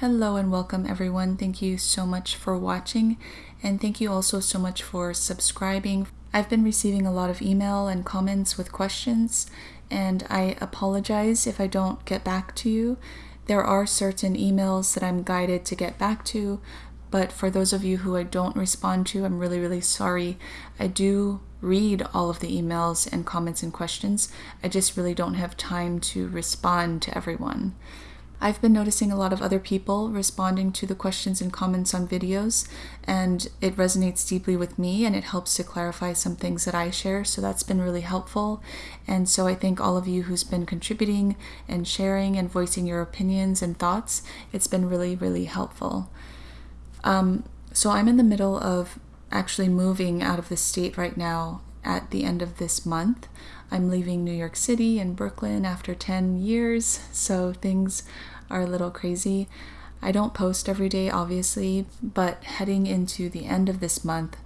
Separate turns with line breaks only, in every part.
Hello and welcome everyone. Thank you so much for watching and thank you also so much for subscribing. I've been receiving a lot of email and comments with questions and I apologize if I don't get back to you. There are certain emails that I'm guided to get back to, but for those of you who I don't respond to, I'm really, really sorry. I do read all of the emails and comments and questions. I just really don't have time to respond to everyone. I've been noticing a lot of other people responding to the questions and comments on videos, and it resonates deeply with me and it helps to clarify some things that I share. So that's been really helpful. And so I thank all of you who's been contributing and sharing and voicing your opinions and thoughts. It's been really, really helpful. Um, so I'm in the middle of actually moving out of the state right now at the end of this month. I'm leaving New York City and Brooklyn after 10 years, so things are a little crazy. I don't post every day, obviously, but heading into the end of this month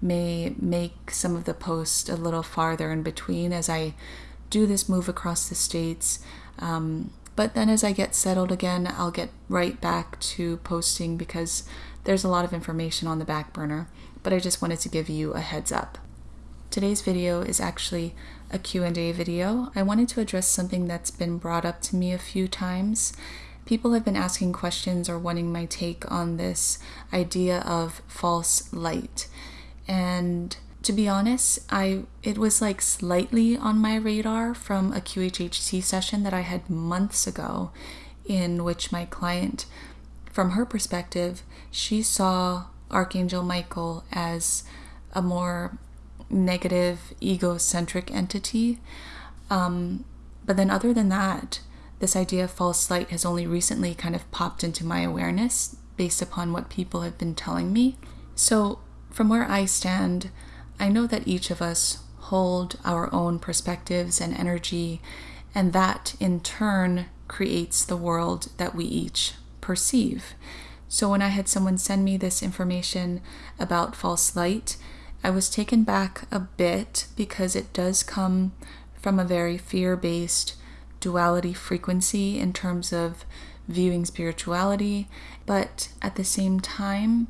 may make some of the posts a little farther in between as I do this move across the states. Um, but then as I get settled again, I'll get right back to posting because there's a lot of information on the back burner. But I just wanted to give you a heads up. Today's video is actually a Q&A video. I wanted to address something that's been brought up to me a few times. People have been asking questions or wanting my take on this idea of false light. And to be honest, I it was like slightly on my radar from a QHHT session that I had months ago in which my client from her perspective, she saw Archangel Michael as a more negative, egocentric entity. Um, but then, other than that, this idea of false light has only recently kind of popped into my awareness based upon what people have been telling me. So, from where I stand, I know that each of us hold our own perspectives and energy, and that in turn creates the world that we each perceive. So, when I had someone send me this information about false light, I was taken back a bit because it does come from a very fear based duality frequency in terms of viewing spirituality, but at the same time,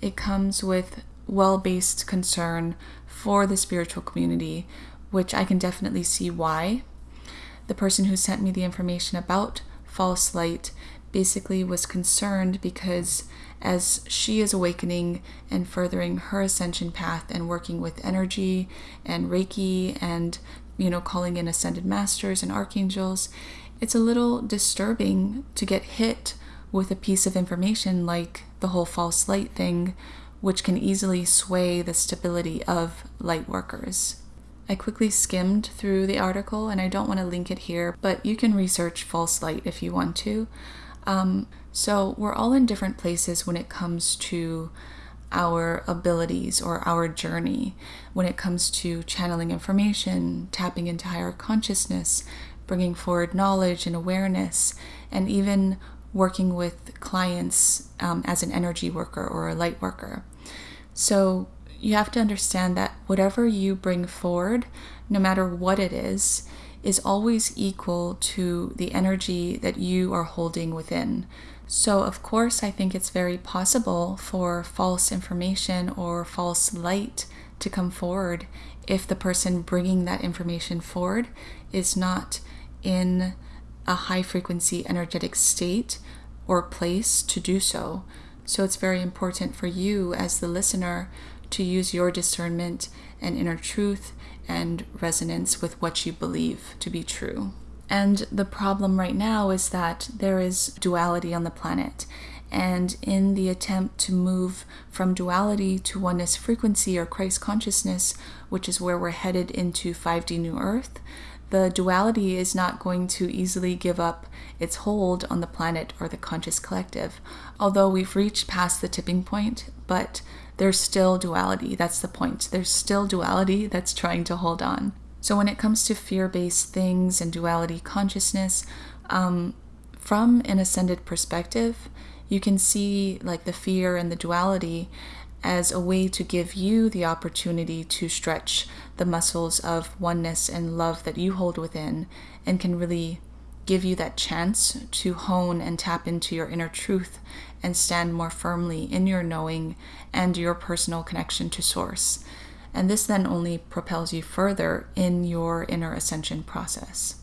it comes with well based concern for the spiritual community, which I can definitely see why. The person who sent me the information about false light basically was concerned because as she is awakening and furthering her ascension path and working with energy and Reiki and, you know, calling in ascended masters and archangels, it's a little disturbing to get hit with a piece of information like the whole false light thing, which can easily sway the stability of light workers. I quickly skimmed through the article and I don't want to link it here, but you can research false light if you want to. Um, so we're all in different places when it comes to our abilities or our journey, when it comes to channeling information, tapping into higher consciousness, bringing forward knowledge and awareness, and even working with clients um, as an energy worker or a light worker. So you have to understand that whatever you bring forward, no matter what it is, is always equal to the energy that you are holding within. So, of course, I think it's very possible for false information or false light to come forward if the person bringing that information forward is not in a high frequency energetic state or place to do so. So, it's very important for you as the listener to use your discernment and inner truth and resonance with what you believe to be true. And the problem right now is that there is duality on the planet. And in the attempt to move from duality to oneness frequency or Christ consciousness, which is where we're headed into 5D New Earth, the duality is not going to easily give up its hold on the planet or the conscious collective. Although we've reached past the tipping point, but there's still duality. That's the point. There's still duality that's trying to hold on. So, when it comes to fear based things and duality consciousness, um, from an ascended perspective, you can see like the fear and the duality as a way to give you the opportunity to stretch the muscles of oneness and love that you hold within and can really give you that chance to hone and tap into your inner truth and stand more firmly in your knowing and your personal connection to Source. And this then only propels you further in your inner ascension process.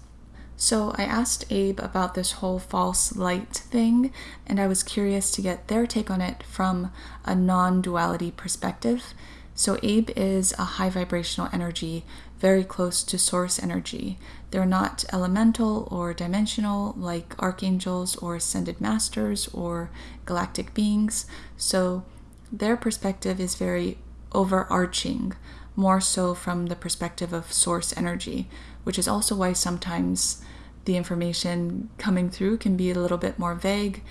So I asked Abe about this whole false light thing, and I was curious to get their take on it from a non duality perspective. So Abe is a high vibrational energy, very close to source energy. They're not elemental or dimensional like archangels or ascended masters or galactic beings. So their perspective is very overarching, more so from the perspective of source energy, which is also why sometimes the information coming through can be a little bit more vague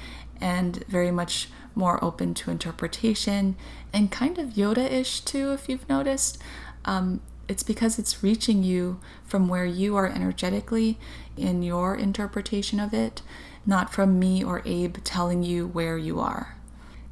and very much more open to interpretation and kind of Yoda ish too, if you've noticed. Um, it's because it's reaching you from where you are energetically in your interpretation of it, not from me or Abe telling you where you are.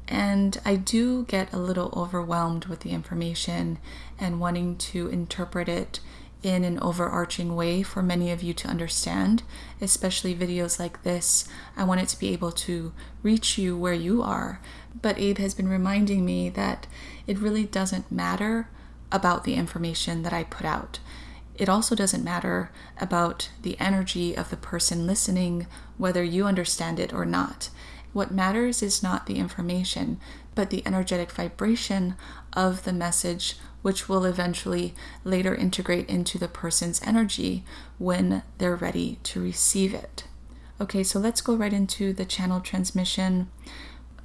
And I do get a little overwhelmed with the information and wanting to interpret it in an overarching way for many of you to understand, especially videos like this. I want it to be able to reach you where you are. But Abe has been reminding me that it really doesn't matter about the information that I put out. It also doesn't matter about the energy of the person listening, whether you understand it or not. What matters is not the information, but the energetic vibration of the message, which will eventually later integrate into the person's energy when they're ready to receive it. Okay, so let's go right into the channel transmission,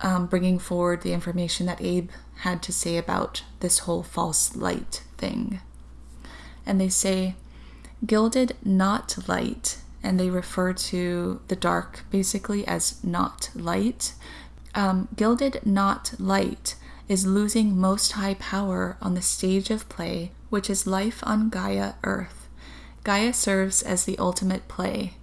um, bringing forward the information that Abe had to say about this whole false light thing. And they say, gilded not light and they refer to the dark basically as not light. Um, gilded not light is losing most high power on the stage of play, which is life on Gaia Earth. Gaia serves as the ultimate play,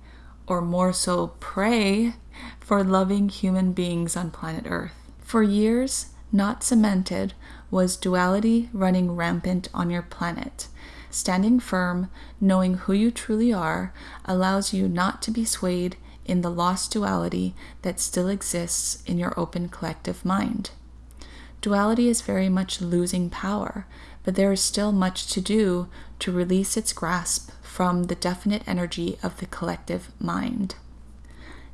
or more so, pray, for loving human beings on planet Earth. For years, not cemented, was duality running rampant on your planet. Standing firm, knowing who you truly are, allows you not to be swayed in the lost duality that still exists in your open collective mind. Duality is very much losing power, but there is still much to do to release its grasp from the definite energy of the collective mind.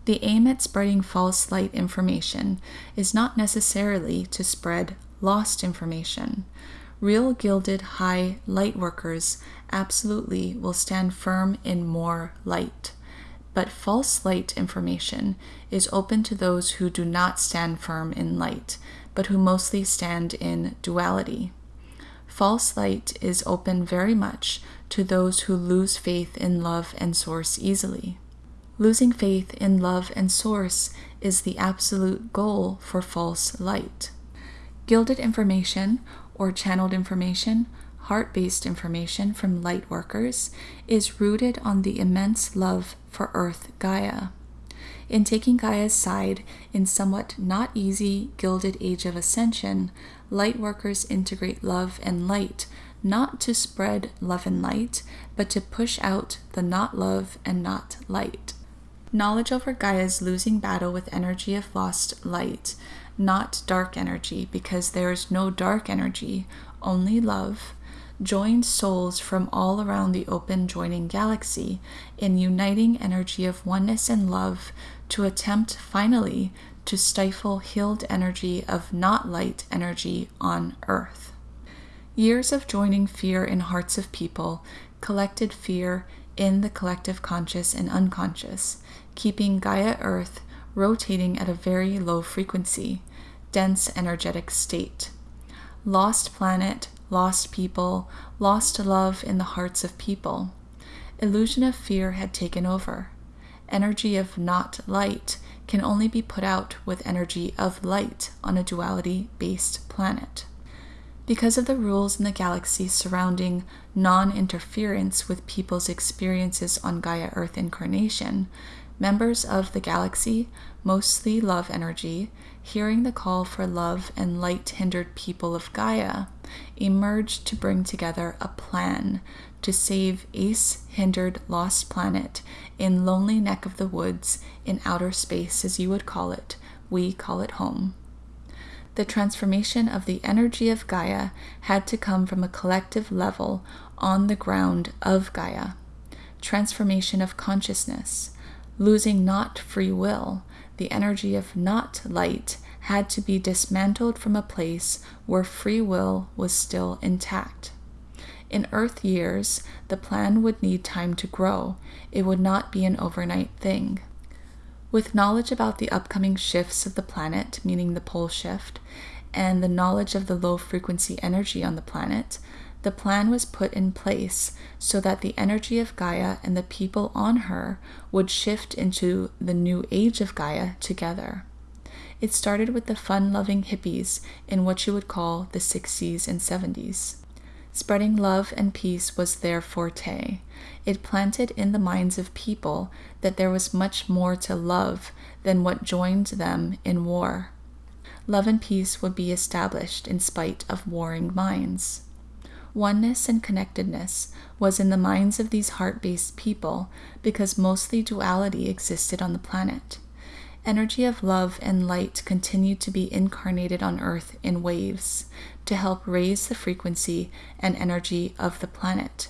The aim at spreading false light information is not necessarily to spread lost information. Real gilded high light workers absolutely will stand firm in more light. But false light information is open to those who do not stand firm in light, but who mostly stand in duality. False light is open very much to those who lose faith in love and source easily. Losing faith in love and source is the absolute goal for false light. Gilded information or channeled information, heart based information from light workers, is rooted on the immense love for Earth Gaia. In taking Gaia's side in somewhat not easy Gilded Age of Ascension, light workers integrate love and light not to spread love and light, but to push out the not love and not light. Knowledge over Gaia's losing battle with energy of lost light not dark energy, because there is no dark energy, only love, joins souls from all around the open joining galaxy in uniting energy of oneness and love to attempt finally to stifle healed energy of not light energy on Earth. Years of joining fear in hearts of people collected fear in the collective conscious and unconscious, keeping Gaia Earth rotating at a very low frequency, dense energetic state. Lost planet, lost people, lost love in the hearts of people. Illusion of fear had taken over. Energy of not light can only be put out with energy of light on a duality based planet. Because of the rules in the galaxy surrounding non interference with people's experiences on Gaia Earth incarnation, Members of the galaxy, mostly love energy, hearing the call for love and light hindered people of Gaia, emerged to bring together a plan to save Ace hindered lost planet in lonely neck of the woods in outer space, as you would call it. We call it home. The transformation of the energy of Gaia had to come from a collective level on the ground of Gaia. Transformation of consciousness, losing not free will, the energy of not light had to be dismantled from a place where free will was still intact. In Earth years, the plan would need time to grow, it would not be an overnight thing. With knowledge about the upcoming shifts of the planet, meaning the pole shift, and the knowledge of the low frequency energy on the planet, the plan was put in place so that the energy of Gaia and the people on her would shift into the new age of Gaia together. It started with the fun loving hippies in what you would call the 60s and 70s. Spreading love and peace was their forte. It planted in the minds of people that there was much more to love than what joined them in war. Love and peace would be established in spite of warring minds. Oneness and connectedness was in the minds of these heart based people because mostly duality existed on the planet. Energy of love and light continued to be incarnated on Earth in waves to help raise the frequency and energy of the planet,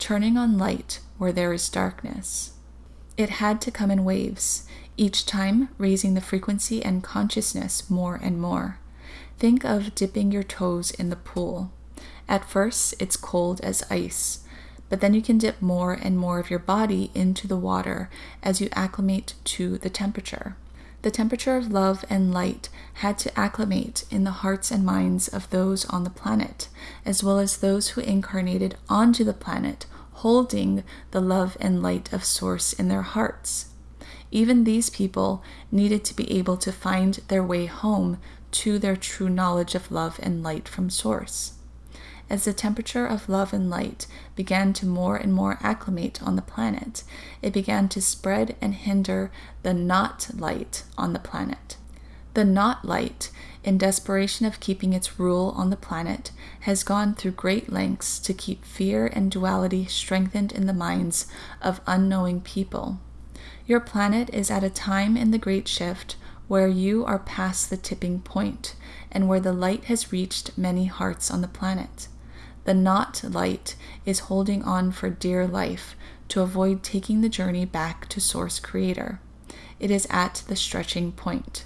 turning on light where there is darkness. It had to come in waves, each time raising the frequency and consciousness more and more. Think of dipping your toes in the pool. At first, it's cold as ice, but then you can dip more and more of your body into the water as you acclimate to the temperature. The temperature of love and light had to acclimate in the hearts and minds of those on the planet, as well as those who incarnated onto the planet, holding the love and light of Source in their hearts. Even these people needed to be able to find their way home to their true knowledge of love and light from Source. As the temperature of love and light began to more and more acclimate on the planet, it began to spread and hinder the not light on the planet. The not light, in desperation of keeping its rule on the planet, has gone through great lengths to keep fear and duality strengthened in the minds of unknowing people. Your planet is at a time in the Great Shift where you are past the tipping point and where the light has reached many hearts on the planet. The not light is holding on for dear life to avoid taking the journey back to Source Creator. It is at the stretching point.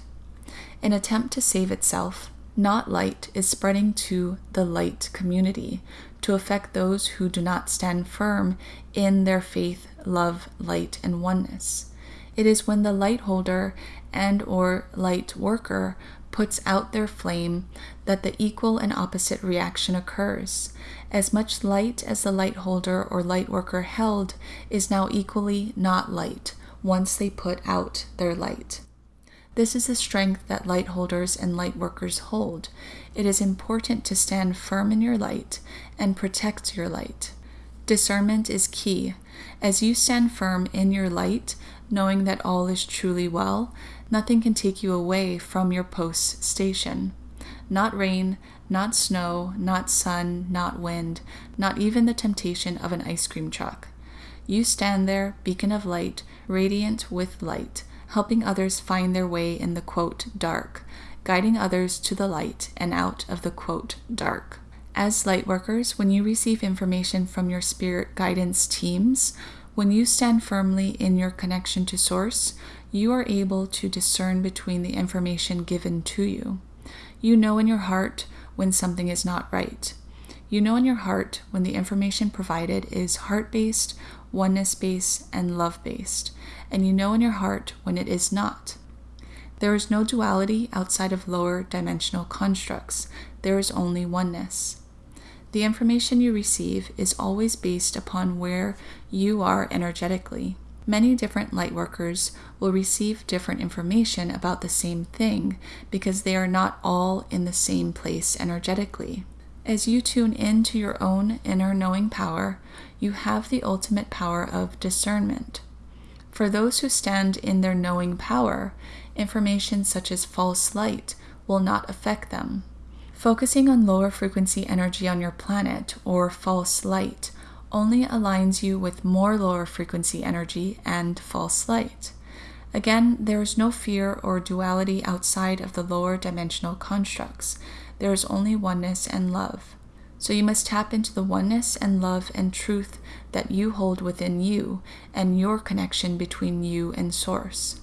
In attempt to save itself, not light is spreading to the light community to affect those who do not stand firm in their faith, love, light, and oneness. It is when the light holder and or light worker puts out their flame that the equal and opposite reaction occurs. As much light as the light holder or light worker held is now equally not light once they put out their light. This is the strength that light holders and light workers hold. It is important to stand firm in your light and protect your light. Discernment is key. As you stand firm in your light, knowing that all is truly well, nothing can take you away from your post station. Not rain, not snow, not sun, not wind, not even the temptation of an ice cream truck. You stand there, beacon of light, radiant with light, helping others find their way in the quote dark, guiding others to the light and out of the quote dark. As light workers, when you receive information from your spirit guidance teams, when you stand firmly in your connection to Source, you are able to discern between the information given to you. You know in your heart when something is not right. You know in your heart when the information provided is heart based, oneness based, and love based, and you know in your heart when it is not. There is no duality outside of lower dimensional constructs, there is only oneness. The information you receive is always based upon where you are energetically. Many different lightworkers will receive different information about the same thing because they are not all in the same place energetically. As you tune into your own inner knowing power, you have the ultimate power of discernment. For those who stand in their knowing power, information such as false light will not affect them. Focusing on lower frequency energy on your planet or false light only aligns you with more lower frequency energy and false light. Again, there is no fear or duality outside of the lower dimensional constructs. There is only oneness and love. So you must tap into the oneness and love and truth that you hold within you and your connection between you and Source.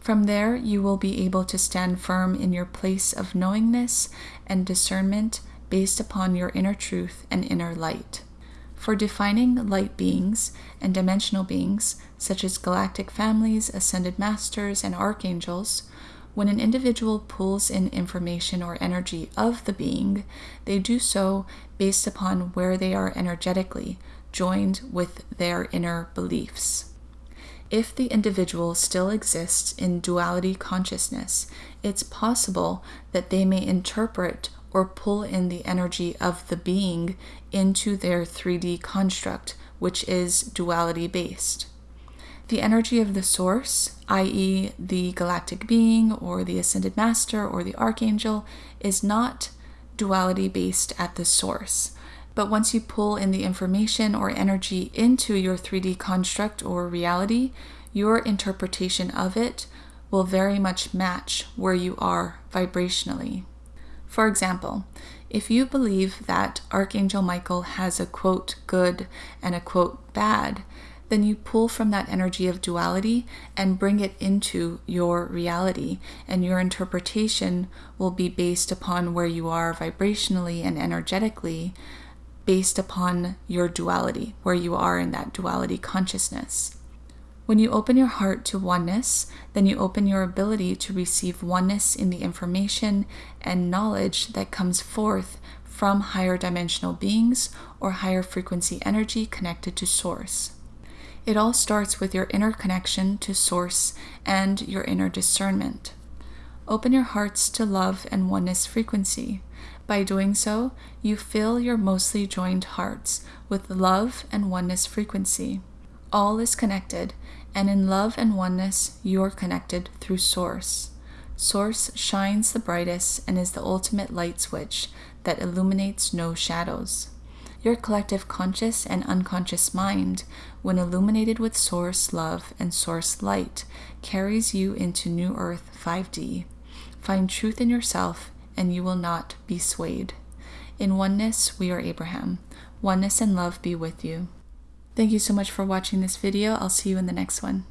From there, you will be able to stand firm in your place of knowingness and discernment based upon your inner truth and inner light. For defining light beings and dimensional beings, such as galactic families, ascended masters, and archangels, when an individual pulls in information or energy of the being, they do so based upon where they are energetically, joined with their inner beliefs. If the individual still exists in duality consciousness, it's possible that they may interpret or pull in the energy of the being into their 3D construct, which is duality based. The energy of the source, i.e., the galactic being or the ascended master or the archangel, is not duality based at the source. But once you pull in the information or energy into your 3D construct or reality, your interpretation of it will very much match where you are vibrationally. For example, if you believe that Archangel Michael has a quote good and a quote bad, then you pull from that energy of duality and bring it into your reality, and your interpretation will be based upon where you are vibrationally and energetically, based upon your duality, where you are in that duality consciousness. When you open your heart to oneness, then you open your ability to receive oneness in the information and knowledge that comes forth from higher dimensional beings or higher frequency energy connected to Source. It all starts with your inner connection to Source and your inner discernment. Open your hearts to love and oneness frequency. By doing so, you fill your mostly joined hearts with love and oneness frequency. All is connected, and in love and oneness, you're connected through Source. Source shines the brightest and is the ultimate light switch that illuminates no shadows. Your collective conscious and unconscious mind, when illuminated with Source love and Source light, carries you into New Earth 5D. Find truth in yourself and you will not be swayed. In oneness, we are Abraham. Oneness and love be with you. Thank you so much for watching this video. I'll see you in the next one.